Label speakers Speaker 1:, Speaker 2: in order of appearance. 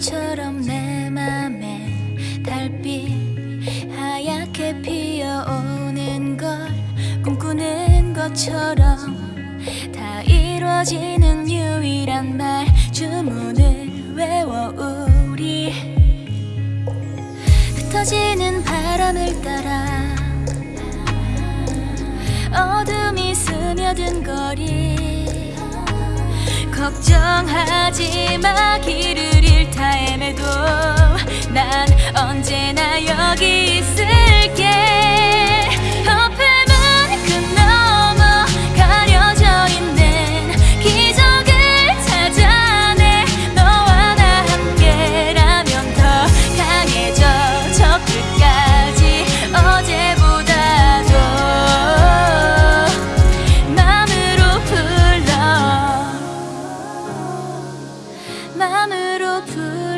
Speaker 1: 말처럼 내 맘에 달빛 하얗게 피어오는 걸 꿈꾸는 것처럼 다 이루어지는 유일한 말 주문을 외워 우리. 흩어지는 바람을 따라 어둠이 스며든 거리 걱정하지 마음으로 불러